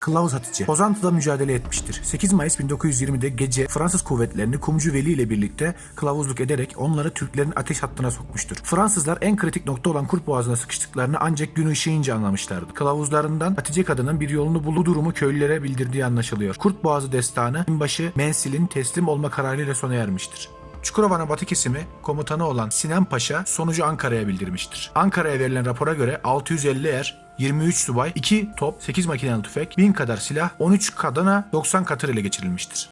Kılavuz Hatice. Pozantı'da mücadele etmiştir. 8 Mayıs 1920'de gece Fransız kuvvetlerini Kumcu Veli ile birlikte kılavuzluk ederek onları Türklerin ateş hattına sokmuştur. Fransızlar en kritik nokta olan Kurt Boğazı'na sıkıştıklarını ancak gün ışığınca anlamışlardı. Kılavuzlarından Hatice kadının bir yolunu bulduğu durumu köylülere bildirdiği anlaşılıyor. Kurt Boğazı destanı binbaşı Mensil'in teslim olma kararıyla sona ermiştir. Çukurova'nın batı kesimi komutanı olan Sinan Paşa sonucu Ankara'ya bildirmiştir. Ankara'ya verilen rapora göre 650 er, 23 subay, 2 top, 8 makinalı tüfek, 1000 kadar silah, 13 kadına, 90 katır ele geçirilmiştir.